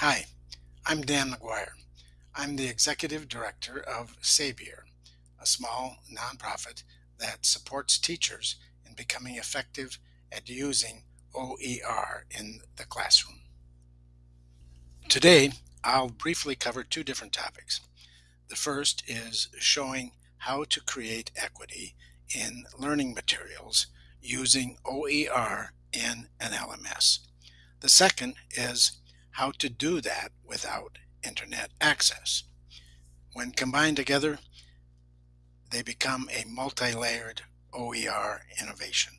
Hi, I'm Dan McGuire. I'm the Executive Director of Sabier, a small nonprofit that supports teachers in becoming effective at using OER in the classroom. Today, I'll briefly cover two different topics. The first is showing how to create equity in learning materials using OER in an LMS. The second is how to do that without internet access. When combined together, they become a multi-layered OER innovation.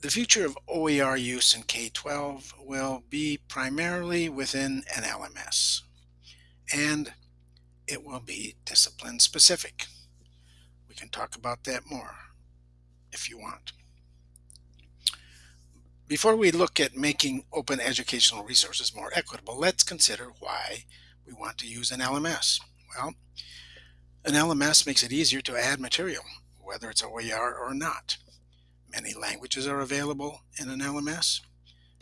The future of OER use in K-12 will be primarily within an LMS, and it will be discipline specific. We can talk about that more if you want. Before we look at making open educational resources more equitable, let's consider why we want to use an LMS. Well, an LMS makes it easier to add material, whether it's OER or not. Many languages are available in an LMS,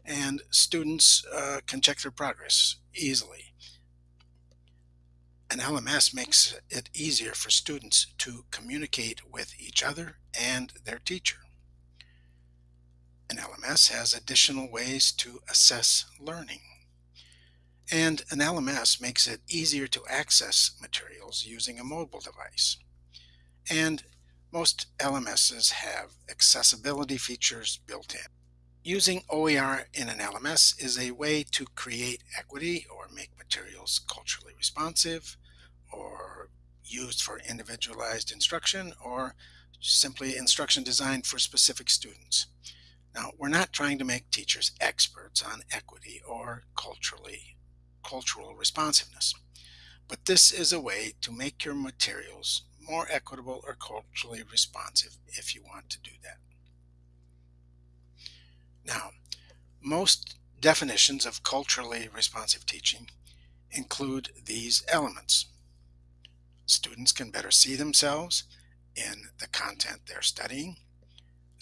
and students uh, can check their progress easily. An LMS makes it easier for students to communicate with each other and their teacher. An LMS has additional ways to assess learning. And an LMS makes it easier to access materials using a mobile device. And most LMSs have accessibility features built in. Using OER in an LMS is a way to create equity or make materials culturally responsive or used for individualized instruction or simply instruction designed for specific students. Now, we're not trying to make teachers experts on equity or culturally cultural responsiveness, but this is a way to make your materials more equitable or culturally responsive if you want to do that. Now, most definitions of culturally responsive teaching include these elements. Students can better see themselves in the content they're studying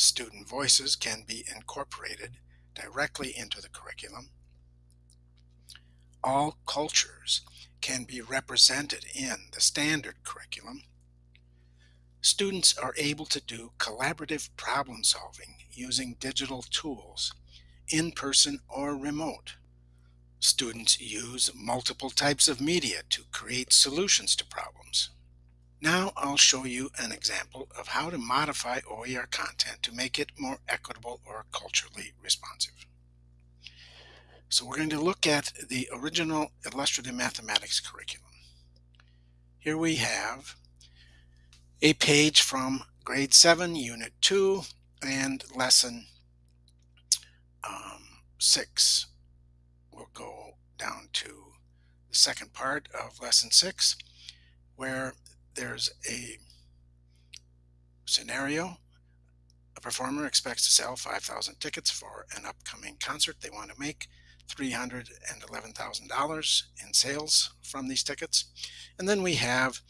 student voices can be incorporated directly into the curriculum. All cultures can be represented in the standard curriculum. Students are able to do collaborative problem solving using digital tools, in person or remote. Students use multiple types of media to create solutions to problems. Now I'll show you an example of how to modify OER content to make it more equitable or culturally responsive. So we're going to look at the original illustrative mathematics curriculum. Here we have a page from grade 7 unit 2 and lesson um, 6. We'll go down to the second part of lesson 6 where there's a scenario. A performer expects to sell 5,000 tickets for an upcoming concert they want to make. $311,000 in sales from these tickets. And then we have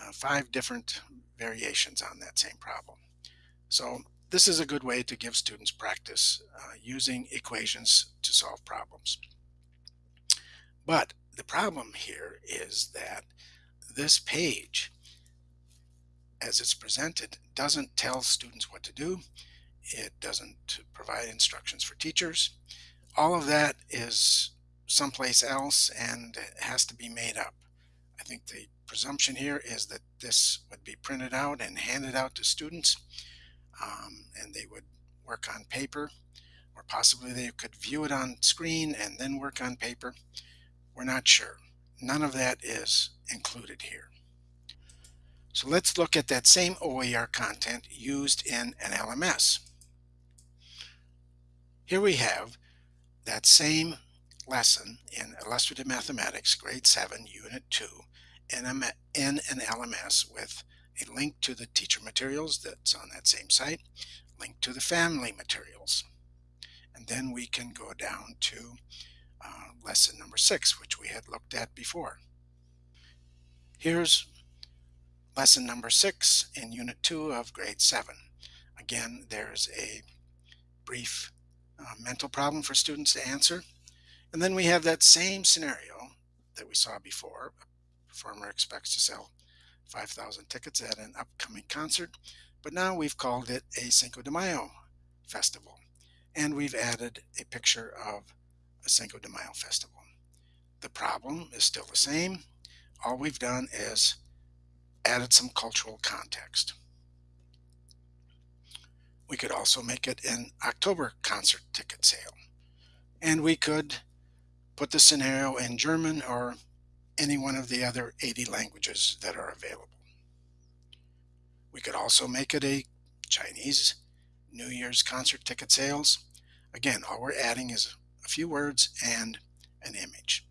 uh, five different variations on that same problem. So this is a good way to give students practice uh, using equations to solve problems. But the problem here is that this page, as it's presented, doesn't tell students what to do. It doesn't provide instructions for teachers. All of that is someplace else and has to be made up. I think the presumption here is that this would be printed out and handed out to students um, and they would work on paper or possibly they could view it on screen and then work on paper. We're not sure. None of that is included here. So let's look at that same OER content used in an LMS. Here we have that same lesson in Illustrative Mathematics, Grade 7, Unit 2, in, an LMS with a link to the teacher materials that's on that same site, link to the family materials. And then we can go down to uh, lesson number 6, which we had looked at before. Here's lesson number six in unit two of grade seven. Again, there's a brief uh, mental problem for students to answer. And then we have that same scenario that we saw before. A performer expects to sell 5,000 tickets at an upcoming concert, but now we've called it a Cinco de Mayo festival. And we've added a picture of a Cinco de Mayo festival. The problem is still the same. All we've done is added some cultural context. We could also make it an October concert ticket sale. And we could put the scenario in German or any one of the other 80 languages that are available. We could also make it a Chinese New Year's concert ticket sales. Again, all we're adding is a few words and an image.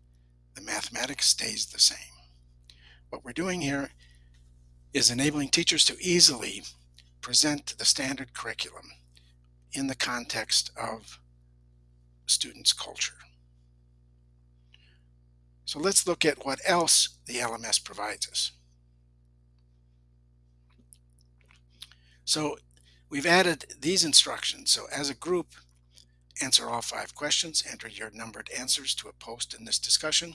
The mathematics stays the same. What we're doing here is enabling teachers to easily present the standard curriculum in the context of students' culture. So let's look at what else the LMS provides us. So we've added these instructions. So as a group, answer all five questions, enter your numbered answers to a post in this discussion,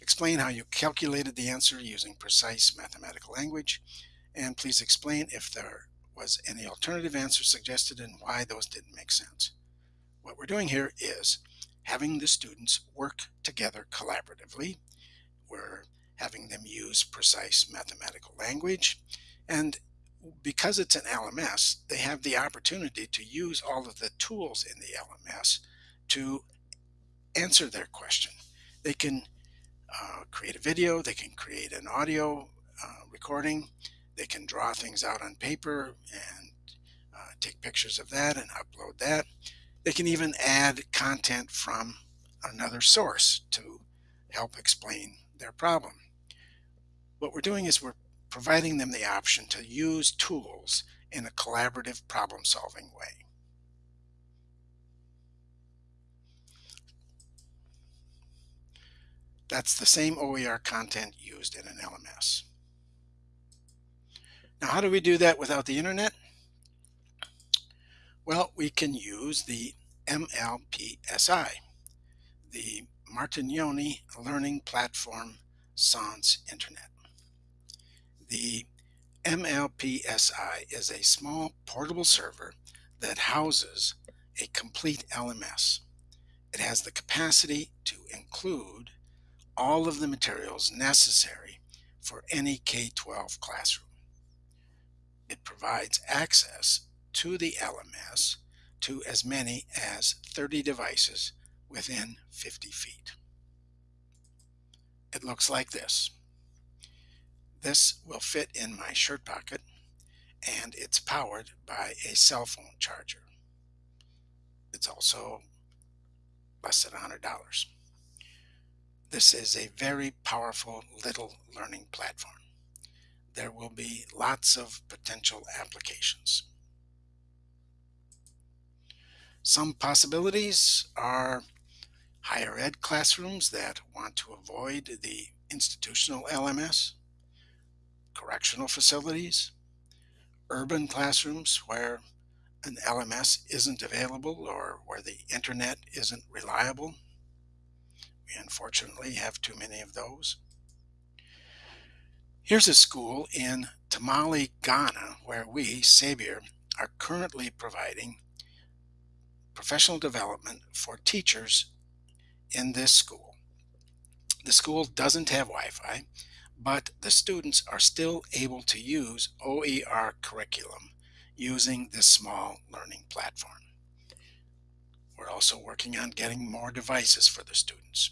explain how you calculated the answer using precise mathematical language, and please explain if there was any alternative answer suggested and why those didn't make sense. What we're doing here is having the students work together collaboratively. We're having them use precise mathematical language. And because it's an LMS, they have the opportunity to use all of the tools in the LMS to answer their question. They can uh, create a video, they can create an audio uh, recording, they can draw things out on paper and uh, take pictures of that and upload that. They can even add content from another source to help explain their problem. What we're doing is we're providing them the option to use tools in a collaborative problem solving way. That's the same OER content used in an LMS. Now how do we do that without the internet? Well, we can use the MLPSI, the Martignoni Learning Platform Sans Internet. The MLPSI is a small portable server that houses a complete LMS. It has the capacity to include all of the materials necessary for any K-12 classroom. It provides access to the LMS to as many as 30 devices within 50 feet. It looks like this. This will fit in my shirt pocket and it's powered by a cell phone charger. It's also less than $100. This is a very powerful little learning platform. There will be lots of potential applications. Some possibilities are higher ed classrooms that want to avoid the institutional LMS, correctional facilities, urban classrooms where an LMS isn't available or where the internet isn't reliable. We unfortunately have too many of those. Here's a school in Tamale, Ghana, where we, Sabier, are currently providing professional development for teachers in this school. The school doesn't have Wi-Fi, but the students are still able to use OER curriculum using this small learning platform. We're also working on getting more devices for the students.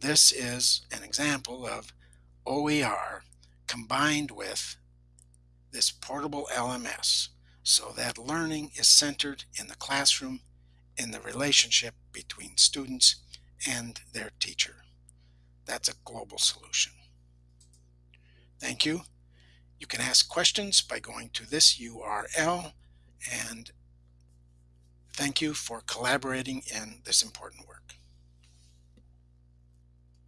This is an example of OER combined with this portable LMS so that learning is centered in the classroom in the relationship between students and their teacher. That's a global solution. Thank you. You can ask questions by going to this URL and thank you for collaborating in this important work.